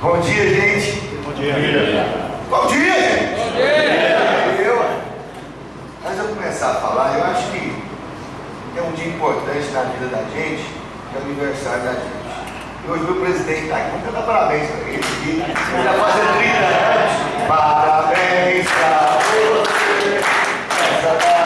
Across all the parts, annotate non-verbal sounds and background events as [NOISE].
Bom dia, gente. Bom dia. Bom dia, gente. Bom dia. Eu, antes de eu começar a falar, eu acho que é um dia importante na vida da gente, que é o aniversário da gente. E hoje meu presidente está aqui, vamos dar parabéns para ele aqui. Ele já faz 30 anos. Parabéns para você.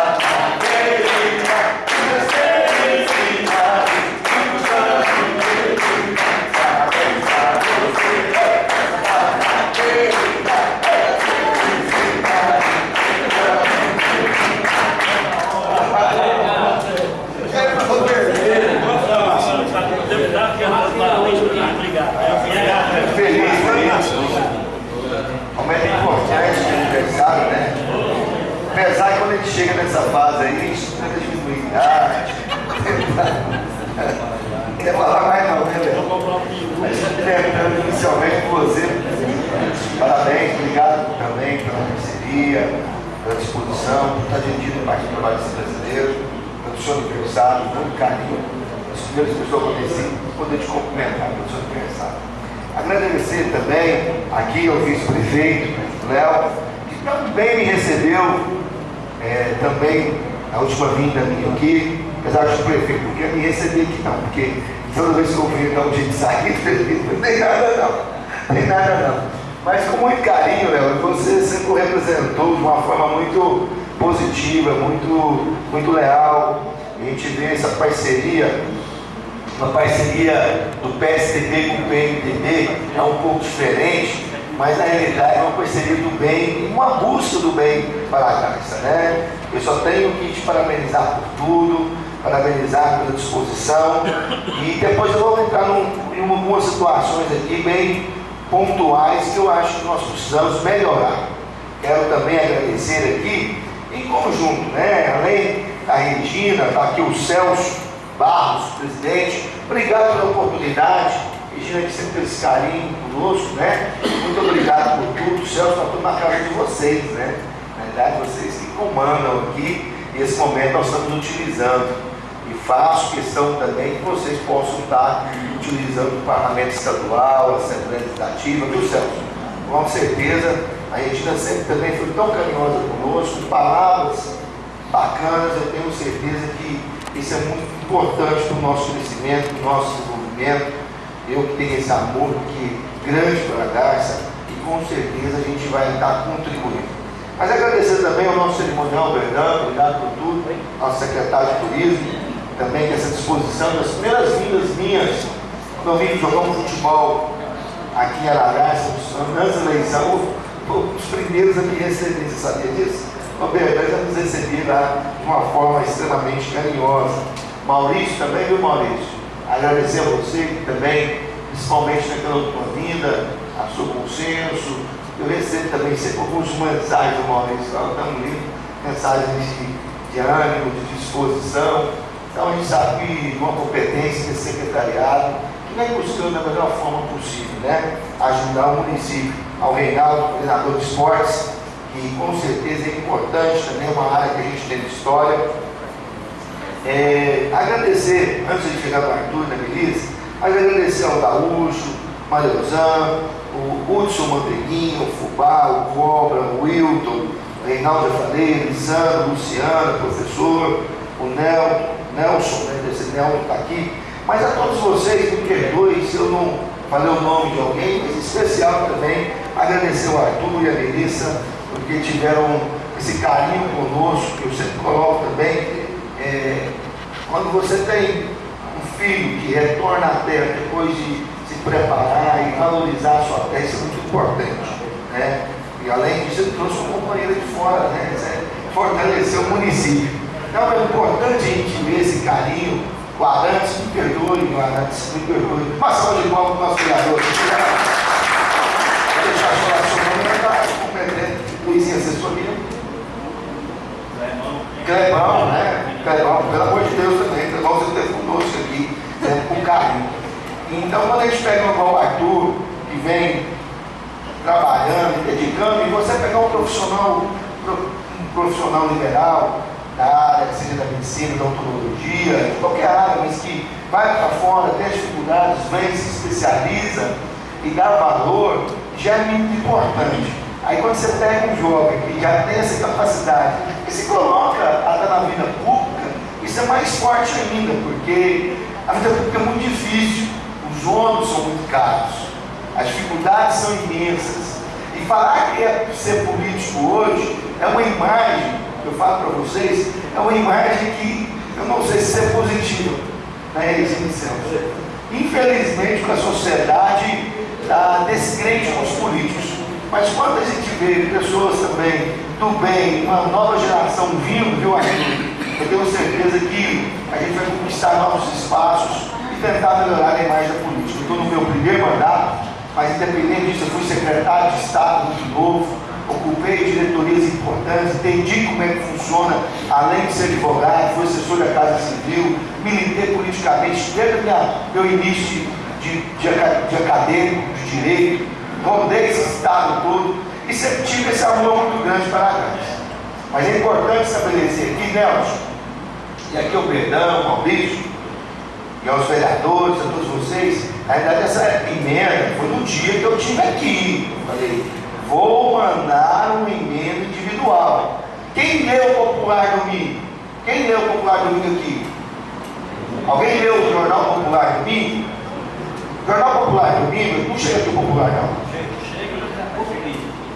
Aniversário, muito carinho. As primeiras pessoas que eu conheci, poder te cumprimentar seu aniversário. Agradecer também aqui ao vice-prefeito, Léo, que também me recebeu, é, também a última vinda minha aqui, apesar de prefeito, não me receber aqui não, porque toda vez que eu venho dar um dia de sair, [LAUGHS] não tem nada não, tem nada não. Mas com muito carinho, Léo, você sempre o representou de uma forma muito positiva, muito, muito leal. A gente vê essa parceria uma parceria do PSDB com o PMDB é um pouco diferente, mas na realidade é uma parceria do bem, uma busca do bem para a Garça, né? Eu só tenho que te parabenizar por tudo, parabenizar pela disposição e depois eu vou entrar num, em algumas situações aqui bem pontuais que eu acho que nós precisamos melhorar. Quero também agradecer aqui, em conjunto, né? Além da Regina, está aqui o Celso, Barros, presidente, obrigado pela oportunidade. Regina que sempre teve esse carinho conosco, né? Muito obrigado por tudo. O Celso está tudo na casa de vocês, né? Na verdade, vocês que comandam aqui e esse momento nós estamos utilizando. E faço questão também que vocês possam estar utilizando o Parlamento Estadual, a Assembleia Legislativa, viu, Celso? Com certeza, a Regina sempre também foi tão carinhosa conosco, palavras bacanas, eu tenho certeza que isso é muito importante para o nosso crescimento, para o nosso desenvolvimento. Eu que tenho esse amor que grande para a Garça e com certeza a gente vai estar contribuindo. Mas agradecer também ao nosso cerimonial Bernardo, obrigado por tudo, nosso secretário de turismo, também com essa disposição das primeiras vindas minhas, quando eu vim jogar um futebol aqui em Araraça, da eleição, os primeiros a me receber, você sabia disso? O Bernardo já nos recebeu lá de uma forma extremamente carinhosa. Maurício também, viu Maurício? Agradecer a você também, principalmente naquela última vinda, a seu consenso. Eu recebo também sempre algumas mensagens do Maurício, estamos lendo mensagens de, de ânimo, de disposição. Então a gente sabe que uma competência desse secretariado, que vem buscando da melhor forma possível, né? Ajudar o município. Ao Reinaldo, coordenador de esportes, que com certeza é importante também, é uma área que a gente tem de história. É, agradecer, antes de chegar no Arthur e na Melissa, agradecer ao Gaúcho, Mariozan, o Hudson Manteguinho, o Fubá, o Cobra, o Wilton, o Reinaldo Faleiro, Lisandro, Luciano, professor, o Nel, Nelson, né, esse Nelson está aqui, mas a todos vocês, me perdoem se eu não falei o nome de alguém, mas em especial também agradecer ao Arthur e a Melissa, porque tiveram esse carinho conosco, que eu sempre coloco também. É, quando você tem um filho que retorna à terra depois de se preparar e valorizar a sua terra, isso é muito importante. Né? E além disso, ele trouxe uma companheira de fora, né? fortalecer o município. Então é importante a gente ver esse carinho. O Arantes, me perdoe, o Arantes, me perdoe. Salva de palmas para o nosso criador. Vou deixar a competente. Luizinho, assessoria. Clebão, né? Clebão, pelo amor de Deus também, Clebão você esteve conosco aqui, né? com carinho. Então, quando a gente pega o Arthur, que vem trabalhando, dedicando, e você pegar um profissional, um profissional liberal, da área, seja da medicina, da odontologia, de qualquer área, mas que vai para fora, tem dificuldades, vem, se especializa, e dar valor já é muito importante. Aí quando você pega um jovem que já tem essa capacidade e se coloca até na vida pública, isso é mais forte ainda, porque a vida pública é muito difícil, os ônibus são muito caros, as dificuldades são imensas. E falar que é ser político hoje é uma imagem, eu falo para vocês, é uma imagem que eu não sei se é positiva na religião de a sociedade está descrente com os políticos. Mas quando a gente vê pessoas também do bem, uma nova geração vindo, viu, amigo? Eu tenho certeza que a gente vai conquistar novos espaços e tentar melhorar a imagem da política. Eu estou no meu primeiro mandato, mas independente disso, eu fui secretário de Estado muito novo, ocupei diretorias importantes, entendi como é que funciona, além de ser advogado, fui assessor da Casa Civil, militei politicamente desde o meu início de, de, de acadêmico, de direito, rodei esse estado todo e sempre tive esse amor muito grande para a Gans. Mas é importante estabelecer aqui, Nelson, e aqui o Perdão, Maurício, e aos vereadores, a todos vocês, na verdade essa emenda foi no dia que eu estive aqui. Eu falei, vou mandar uma emenda individual. Quem leu o Popular Domingo? Quem leu o Popular Domingo aqui? Alguém leu o Jornal Popular Domingo? Jornal Popular Domingo, não chega aqui o Popular não.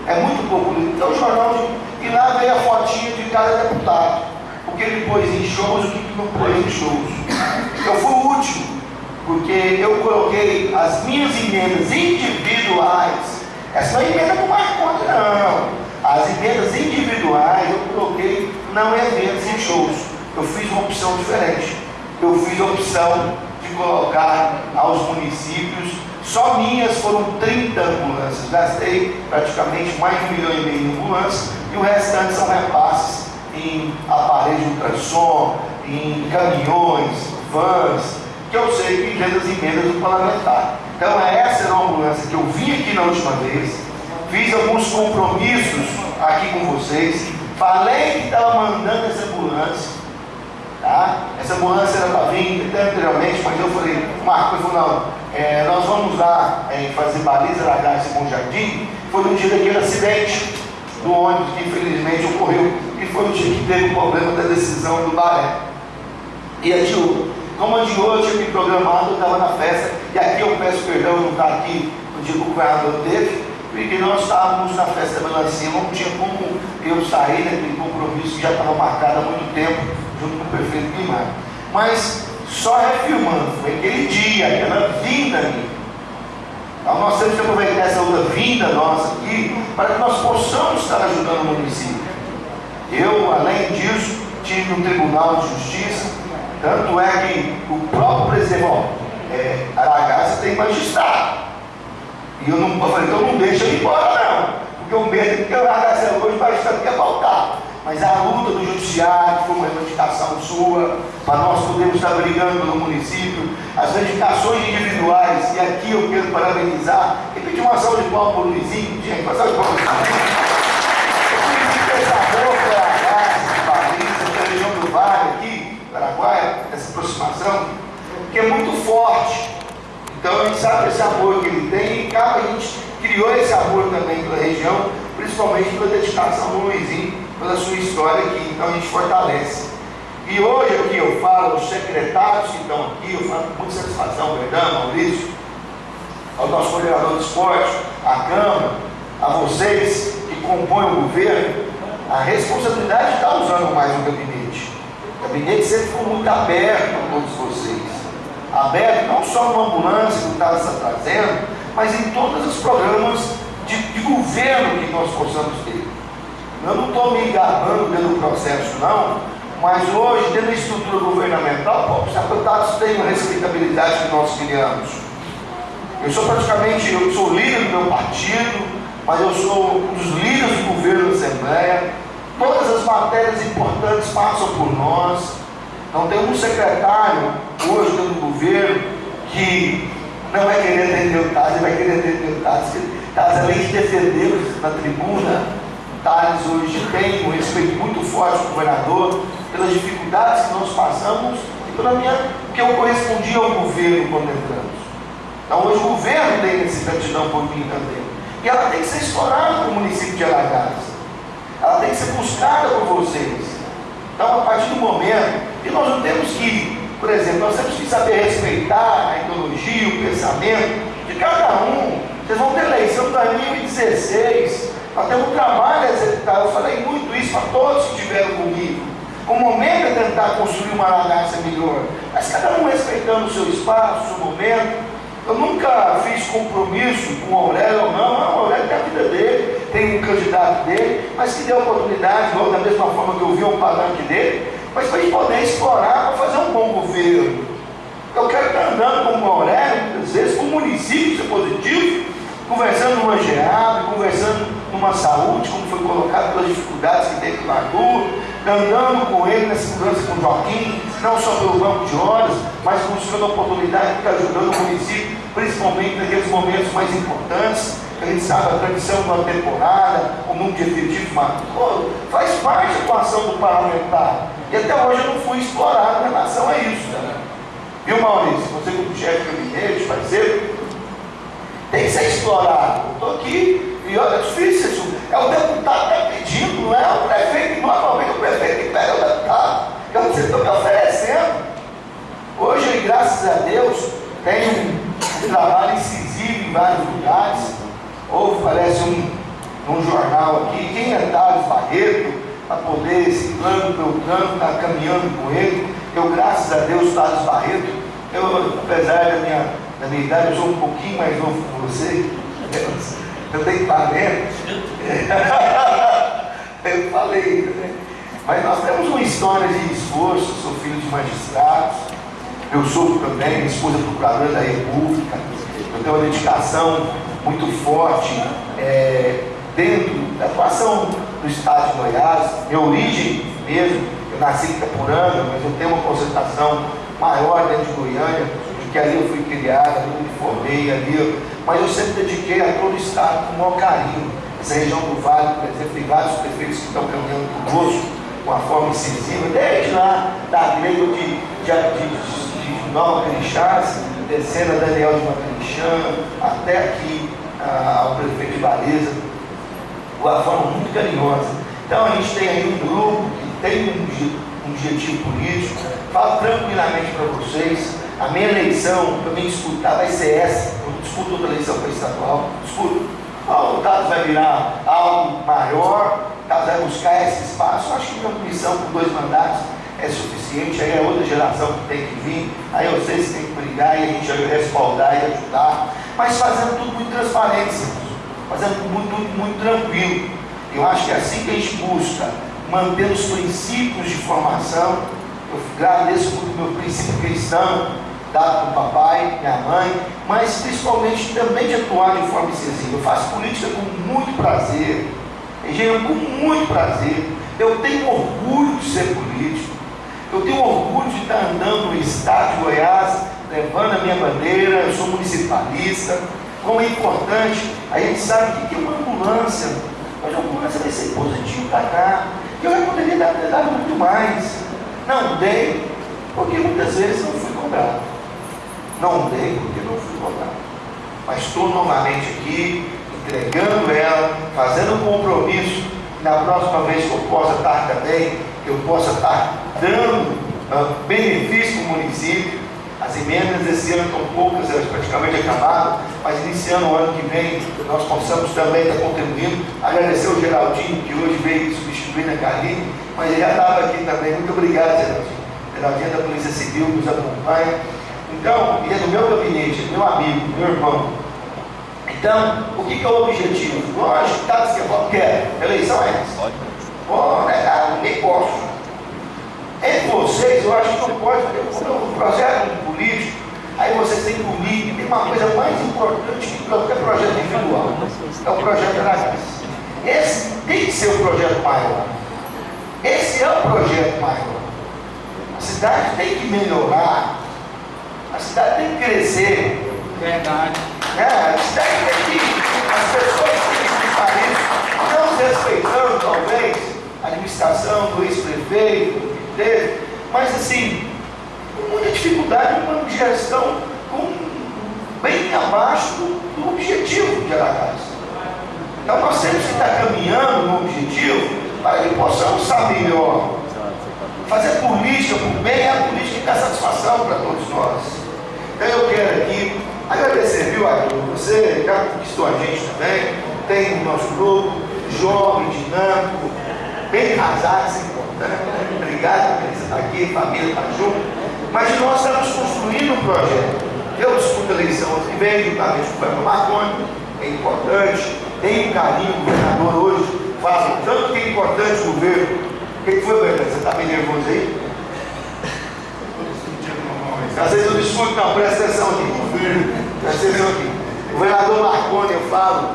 É muito pouco. Então o jornal e lá veio a fotinha de cada deputado. O que ele pôs em shows o que não pôs em shows. Eu fui o último, porque eu coloquei as minhas emendas individuais. Essa não é emenda do Marconde, não. As emendas individuais eu coloquei não eventos e shows. Eu fiz uma opção diferente. Eu fiz a opção de colocar aos municípios só minhas foram 30 ambulâncias. Gastei praticamente mais de um milhão e meio em ambulâncias e o restante são repasses em aparelhos de ultrassom, em caminhões, vans, que eu sei que vem das emendas do parlamentar. Então essa era uma ambulância que eu vim aqui na última vez, fiz alguns compromissos aqui com vocês, falei que estava mandando essa ambulância, tá? Essa ambulância era para vir anteriormente, mas eu falei, Marco, eu falei, não, é, nós vamos lá é, fazer baliza na Graça Bom Jardim, foi no dia daquele acidente do ônibus que infelizmente ocorreu, e foi o dia que teve o problema da decisão do Baré. E a Diogo, como a Diogo tinha me programado, eu estava na festa, e aqui eu peço perdão não estar aqui no dia que o governador teve, porque nós estávamos na festa da melancia, não tinha como eu sair daquele compromisso que já estava marcado há muito tempo, junto com o prefeito Guimarães. Mas só refilmando, foi aquele dia, aquela vinda ali. Então nós temos que aproveitar essa outra vinda nossa aqui para que nós possamos estar ajudando o município. Eu, além disso, tive um Tribunal de Justiça, tanto é que o próprio presidente, ó, é, Aragaça tem magistrado. E eu, não, eu falei, então não deixa ele embora não, porque o medo é que o Aragaça hoje vai estar quer faltar mas a luta do judiciário, que foi uma reivindicação sua, para nós podermos estar brigando no município, as reivindicações individuais, e aqui eu quero parabenizar e pedir uma salva de palmas para o Luizinho, gente, uma salva de palmas para o Luizinho. região do Vale aqui, Paraguai, essa aproximação, que é muito forte. Então a gente sabe esse amor que ele tem e a gente criou esse amor também pela região, principalmente pela dedicação do Luizinho pela sua história aqui, então a gente fortalece. E hoje aqui eu falo aos secretários que estão aqui, eu falo com muita satisfação, Verdão, Maurício, ao nosso coordenador de esporte, à Câmara, a vocês que compõem o governo, a responsabilidade de estar usando mais o gabinete. O gabinete sempre foi muito aberto a todos vocês. Aberto não só no ambulância que o está trazendo, mas em todos os programas de, de governo que nós possamos ter. Eu não estou me gabando pelo processo, não, mas hoje, dentro da estrutura governamental, os deputados têm uma respeitabilidade que nós criamos. Eu sou praticamente, eu sou líder do meu partido, mas eu sou um dos líderes do governo da Assembleia. Todas as matérias importantes passam por nós. Não tem um secretário hoje dentro do governo que não vai querer atender o TAS, ele vai querer TAS. TAS, além de defendê-los na tribuna, Thales hoje tem um respeito muito forte do governador, pelas dificuldades que nós passamos e pela minha, que eu correspondi ao governo quando entramos. Então hoje o governo tem de dar um pouquinho também. E ela tem que ser explorada o município de Alagares. Ela tem que ser buscada por vocês. Então, a partir do momento, e nós não temos que, por exemplo, nós temos que saber respeitar a ideologia, o pensamento de cada um. Vocês vão ter eleição de 2016, temos um trabalho a executar. Eu falei muito isso para todos que estiveram comigo. O momento é tentar construir uma Alagaça melhor, mas cada um respeitando o seu espaço, o seu momento. Eu nunca fiz compromisso com o Aurélio, não, não, o Aurélio tem a vida dele, tem um candidato dele, mas que deu oportunidade, da mesma forma que eu vi um palanque dele, mas para a gente poder explorar para fazer um bom governo. Eu quero estar andando com o Aurélio, muitas vezes, com o município, ser positivo, conversando numa geada, conversando numa saúde, como foi colocado pelas dificuldades que teve na rua, andando com ele nessa segurança com Joaquim, não só pelo banco de horas, mas buscando a oportunidade de estar ajudando o município, principalmente naqueles momentos mais importantes, que a gente sabe a tradição de uma temporada, o número de efetivos maturo, faz parte da atuação do parlamentar. E até hoje eu não fui explorado em relação a isso. Né? Viu, Maurício? Você como chefe de gabinete, parceiro, tem que ser explorado. Eu estou aqui e olha, é difícil isso. É o deputado que está pedindo, não é o prefeito. Normalmente o prefeito que pega o deputado. É o que vocês estão me oferecendo. Hoje, graças a Deus, tem um, trabalho incisivo em vários lugares. Houve, parece, um, um jornal aqui, quem é Thales Barreto, para poder, esse plano Beltrano, está caminhando com ele. Eu, graças a Deus, Thales Barreto, eu, apesar da minha, da minha idade, eu sou um pouquinho mais novo que você. Eu tenho 40. [LAUGHS] eu falei, né? Mas nós temos uma história de esforço, sou filho de magistrados, eu sou também, minha esposa é procuradora da República, eu tenho uma dedicação muito forte é, dentro da atuação do Estado de Goiás, minha origem mesmo, eu nasci em Itapuranga, mas eu tenho uma concentração maior dentro de Goiânia, porque ali eu fui criado, ali eu me formei, ali mas eu sempre dediquei a todo o Estado com o maior carinho. Essa região do Vale, por exemplo, tem vários prefeitos que estão caminhando conosco, com uma forma incisiva, desde lá da Gleigo de, de, de, de Nova Crixás, descendo a Daniel de Macrichã, até aqui ao prefeito de de uma forma muito carinhosa. Então a gente tem aí um grupo que tem um, um objetivo político, falo tranquilamente para vocês, a minha eleição, para mim disputar, vai ser essa, eu disputo outra eleição para estadual, disputo. O Dados vai virar algo maior, Dados vai buscar esse espaço. Eu acho que minha missão com dois mandatos é suficiente, aí é outra geração que tem que vir, aí vocês têm que brigar e a gente vai respaldar e ajudar, mas fazendo tudo muito transparente, fazendo tudo muito, muito, muito tranquilo. Eu acho que é assim que a gente busca, manter os princípios de formação. Eu agradeço muito o meu princípio cristão, dado por papai, minha mãe, mas principalmente também de atuar de forma incisiva. Eu faço política com muito prazer, engenheiro com muito prazer. Eu tenho orgulho de ser político. Eu tenho orgulho de estar andando no estado de Goiás, levando a minha bandeira, eu sou municipalista. Como é importante, a gente sabe que tem uma ambulância, mas a ambulância vai ser positivo para cá. Eu já poderia dar, dar muito mais. Não dei, porque muitas vezes não fui cobrado. Não dei porque não fui cobrado. Mas estou novamente aqui, entregando ela, fazendo um compromisso, na próxima vez que eu possa estar também, eu possa estar dando uh, benefício para o município. As emendas desse ano estão poucas, elas praticamente acabaram, mas iniciando o ano que vem, nós possamos também estar contribuindo. Agradecer o Geraldinho, que hoje veio substituir a Carlinhos, mas ele já estava aqui também. Muito obrigado, Geraldinho. Geraldinho da Polícia Civil nos acompanha. Então, ele é do meu gabinete, meu amigo, meu irmão. Então, o que, que é o objetivo? Lógico, tá que eu quero. Eleição é essa. Pô, né, nem posso. Entre vocês, eu acho que não pode fazer um projeto político. Aí vocês têm comigo, tem uma coisa mais importante que qualquer projeto individual. É o projeto da graça. Esse tem que ser o projeto maior. Esse é o projeto maior. A cidade tem que melhorar. A cidade tem que crescer. Verdade. É, a cidade tem que. As pessoas têm que escutar isso, não desrespeitando, talvez, a administração do ex-prefeito, dele. Mas, assim, com muita dificuldade, uma gestão com, bem abaixo do objetivo de Aracaju. Então nós temos que estar caminhando no objetivo para que possamos saber melhor. Fazer política por bem é a política que dá satisfação para todos nós. Então eu quero aqui agradecer, viu, Arthur? Você já conquistou a gente também, tem o nosso grupo, jovem, dinâmico, bem casado, é importante. Obrigado por estar aqui, família está junto. Mas nós estamos construindo um projeto. Eu disputo a eleição que vem, juntamente com o Fábio Marconi, é importante. Tem um carinho, o governador hoje fala tanto que é importante o governo. O que foi, Bernardo? Você está bem nervoso aí? Discuto, não, presta atenção aqui. Presta atenção aqui. O governador Marconi, eu falo,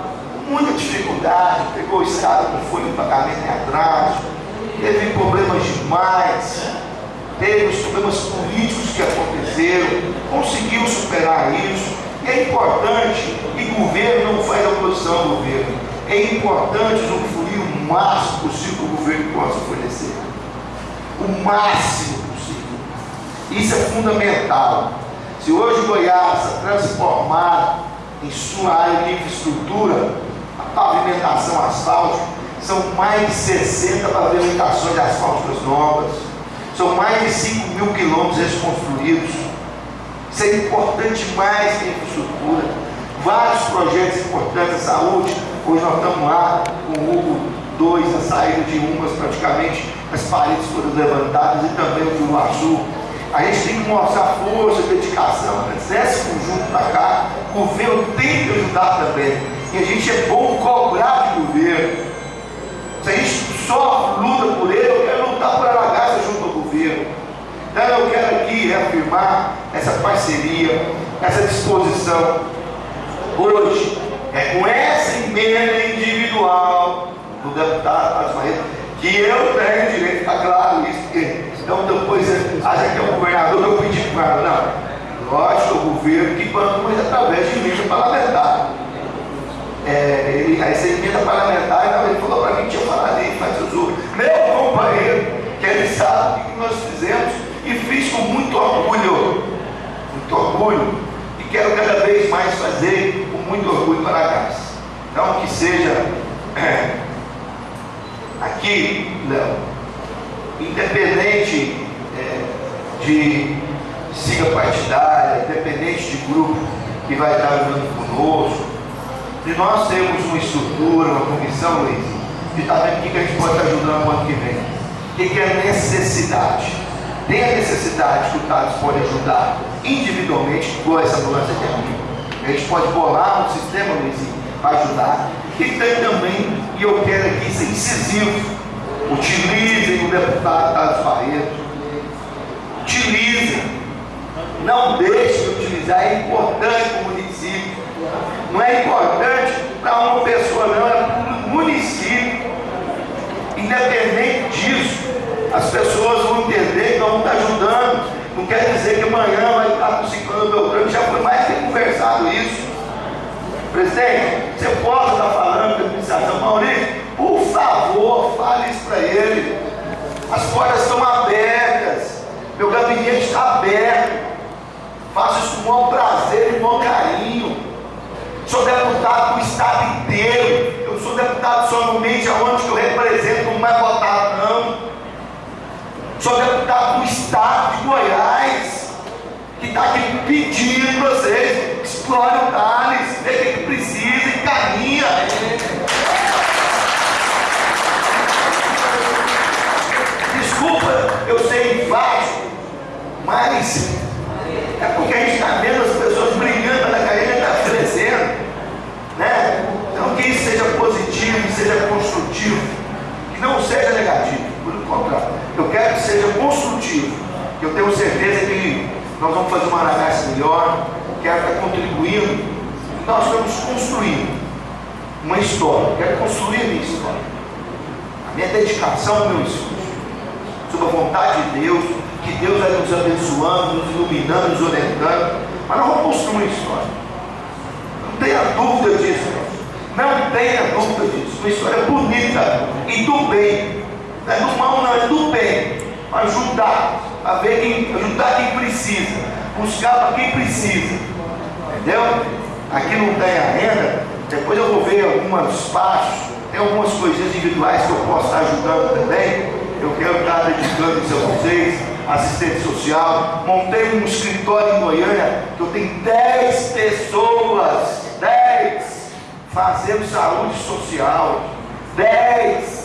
muita dificuldade, pegou o Estado com folha de pagamento em atraso, teve problemas demais, teve os problemas políticos que aconteceram, conseguiu superar isso. E é importante o governo não faz oposição ao governo. É importante usufruir o máximo possível que o governo possa oferecer. O máximo possível. Isso é fundamental. Se hoje Goiás está transformado em sua área de infraestrutura, a pavimentação asfáltica, são mais de 60 pavimentações de asfálticas novas, são mais de 5 mil quilômetros reconstruídos. Isso é importante mais que infraestrutura. Vários projetos importantes de saúde. Hoje nós estamos lá com o Hugo 2, a saída de umas praticamente, as paredes todas levantadas e também o Juruaçu. A gente tem que mostrar força, dedicação, trazer esse para cá. O governo tem que ajudar também. E a gente é bom cobrar de governo. Se a gente só luta por ele, eu quero lutar por Aragaça junto ao governo. Então eu quero aqui reafirmar essa parceria, essa disposição. Hoje, é com essa emenda individual do deputado Asmaeta que eu tenho direito, está claro isso, então depois acha que eu para não. Lógico, o governo que banca, mas através de emenda parlamentar. É, ele, essa emenda parlamentar, então, ele falou para mim tinha aí, mas eu sou meu companheiro, que ele sabe o que nós fizemos e fiz com muito orgulho, muito orgulho, e quero cada vez mais fazer com muito orgulho para casa. Então que seja é, [CLEARS THROAT] aqui, Léo, independente é, de siga partidária, independente de grupo que vai estar junto conosco, de nós temos uma estrutura, uma comissão, Luiz, de estar vendo o que a gente pode estar ajudando no ano que vem. O que é necessidade? Tem a necessidade que o TADS pode ajudar individualmente, igual essa ambulância aqui é A gente pode bolar um sistema, Luizinho, para ajudar. E tem também, e eu quero aqui ser incisivo, utilizem o deputado Tades Barreto. Utilizem. Não deixem de utilizar, é importante para o município. Não é importante para uma pessoa, não, é para o município. Independente disso, as pessoas vão entender que nós vamos ajudando. Não quer dizer que amanhã vai estar com 50 Beltrano, já foi mais que conversado isso. Presidente, você pode estar falando com a administração Maurício, por favor, fale isso para ele. As portas estão abertas, meu gabinete está aberto. Faço isso com o maior prazer e com o maior carinho. Sou deputado do estado inteiro. Eu sou deputado somente aonde que eu represento como mais votado, não. Sou deputado do estado de Goiás, que está aqui pedindo vocês, explore o Thales, vê o que precisa, encaminha. Desculpa, eu sei enfático, mas é porque a gente está vendo as pessoas brigando pela carreira está crescendo. Né? Então que isso seja positivo, que seja construtivo, que não seja negativo, por contrário. Eu quero que seja construtivo, que eu tenho certeza que nós vamos fazer uma análise melhor, quero estar contribuindo. Nós estamos construindo uma história, quero construir a minha história. A minha dedicação, o meu esforço. Sob a vontade de Deus, que Deus vai nos abençoando, nos iluminando, nos orientando, mas nós vamos construir uma história. Não tenha dúvida disso, não tenha dúvida disso. Uma história bonita e do bem. Não é do mal, não, é do bem. Ajudar, a ver quem, ajudar quem precisa, buscar para quem precisa. Entendeu? Aqui não tem a renda, Depois eu vou ver alguns passos, tem algumas coisinhas individuais que eu posso estar ajudando também. Eu quero estar dedicando isso a vocês, assistente social. Montei um escritório em Goiânia que eu tenho 10 pessoas, 10 fazendo saúde social, 10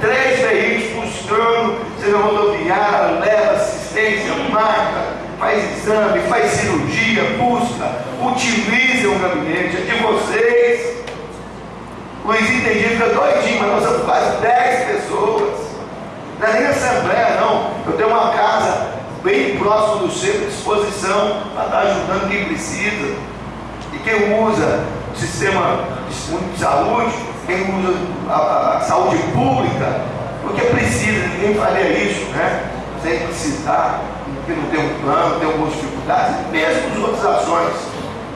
três veículos buscando, seja rodoviária, leva assistência, marca, faz exame, faz cirurgia, busca, utiliza o gabinete, é de vocês. Luizinho tem dia fica doidinho, mas nós somos quase 10 pessoas. Não é nem assembleia, não. Eu tenho uma casa bem próximo do centro de exposição para estar ajudando quem precisa. E quem usa o sistema de saúde, usa a, a saúde pública, porque precisa, ninguém faria isso, né? Sem precisar, porque não tem um plano, tem algumas dificuldades, mesmo as outras ações.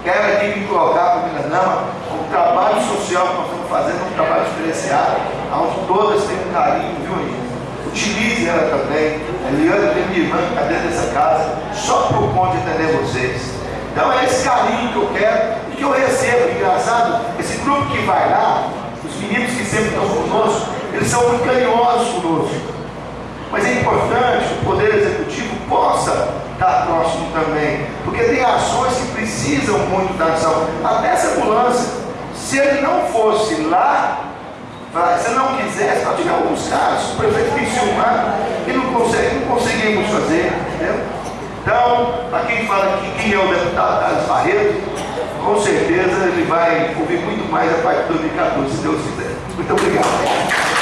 Quero aqui me colocar para Miranama, o trabalho social que nós estamos fazendo é um trabalho diferenciado, onde todas têm um carinho, viu, Aninha? Utilize ela também. A Eliana tem minha irmã que está dentro dessa casa, só por conta de atender vocês. Então é esse carinho que eu quero e que eu recebo. Engraçado, esse grupo que vai lá, os meninos que sempre estão conosco, eles são muito carinhosos conosco. Mas é importante que o Poder Executivo possa estar próximo também, porque tem ações que precisam muito da ação. Até essa ambulância, se ele não fosse lá, se ele não quisesse, nós tivemos alguns casos, o prefeito tem filmar e não, consegue, não conseguimos fazer, entendeu? Então, para quem fala que quem é o deputado Carlos Barreto, com certeza ele vai ouvir muito mais a partir de 2014, se Deus quiser. Muito obrigado.